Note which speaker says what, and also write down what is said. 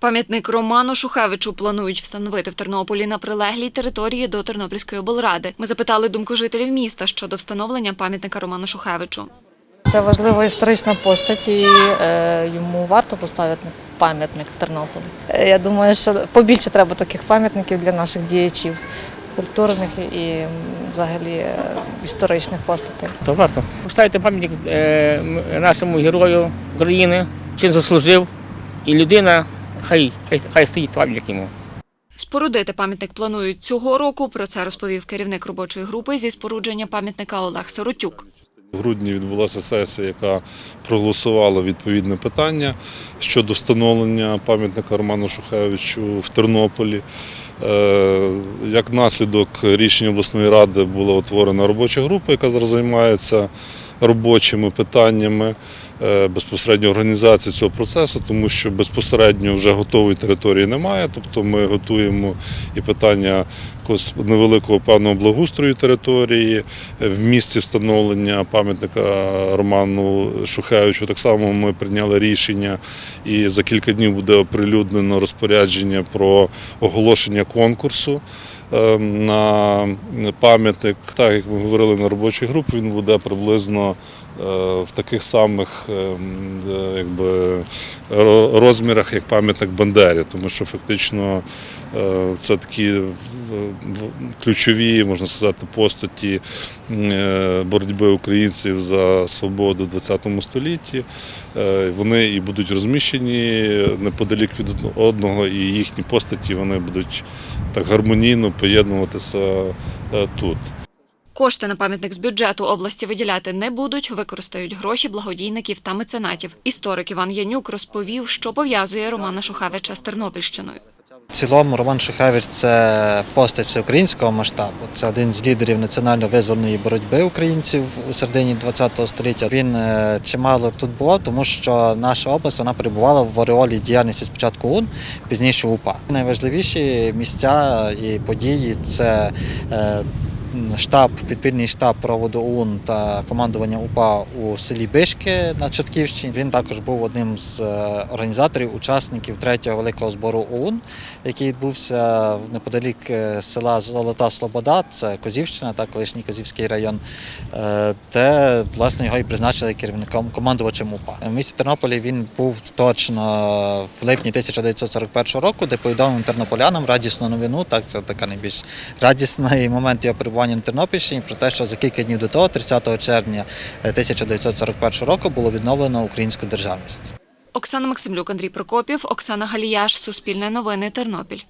Speaker 1: Пам'ятник Роману Шухевичу планують встановити в Тернополі на прилеглій території до Тернопільської облради. Ми запитали думку жителів міста щодо встановлення пам'ятника Роману Шухевичу.
Speaker 2: Це важлива історична постать, і е, йому варто поставити пам'ятник в Тернополі. Е, Я думаю, що побільше треба таких пам'ятників для наших діячів культурних і взагалі е, історичних постатей.
Speaker 3: То варто поставити пам'ятник е, нашому герою України, що він заслужив, і людина, хай, хай, хай стоїть пам'ятник йому.
Speaker 1: Спорудити пам'ятник планують цього року. Про це розповів керівник робочої групи зі спорудження пам'ятника Олег Сиротюк.
Speaker 4: В грудні відбулася сесія, яка проголосувала відповідне питання щодо встановлення пам'ятника Роману Шухевичу в Тернополі. Е, Як наслідок рішення обласної ради була утворена робоча група, яка зараз займається робочими питаннями е, безпосередньо організації цього процесу, тому що безпосередньо вже готової території немає. Тобто ми готуємо і питання якогось невеликого певного благоустрою території, е, в місці встановлення пам'ятника Роману Шухевичу. Так само ми прийняли рішення, і за кілька днів буде оприлюднено розпорядження про оголошення конкурсу на пам'ятник. Так як ми говорили на робочій групі, він буде приблизно е, в таких самих е, м, е, якби, розмірах, як пам'ятник Бандері, тому що фактично е, це такі ключові, можна сказати, постаті боротьби українців за свободу в ХХ столітті. Вони і будуть розміщені неподалік від одного, і їхні постаті вони будуть так гармонійно поєднуватися е, тут.
Speaker 1: Кошти на пам'ятник з бюджету області виділяти не будуть, використають гроші благодійників та меценатів. Історик Іван Янюк розповів, що пов'язує Романа Шухевича з Тернопільщиною.
Speaker 5: В цілому Роман Шухевич це постать всеукраїнського масштабу. Це один з лідерів національно-визвольної боротьби українців у середині ХХ століття. Він е, чимало тут був, тому що наша область вона перебувала в ореолі діяльності спочатку УН, пізніше УПА. Найважливіші місця і події це е, штаб, підпільний штаб проводу ОУН та командування УПА у селі Бишки на Чортківщині. Він також був одним з е, організаторів, учасників третього великого збору ОУН, який відбувся неподалік е, села Золота Слобода, це Козівщина та колишній Козівський район, е, де власне його і призначили керівником командувачем УПА. В місті Тернополі він був точно в липні 1941 року, де повідомив тернополянам радісну новину. Так, це така найбільш радісний момент його перебування на Тернопільщині про те, що за кілька днів до того, 30 червня е, 1941 року, було відновлено українську державність.
Speaker 1: Оксана Максимлюк, Андрій Прокопів, Оксана Галіяш, Суспільне новини, Тернопіль.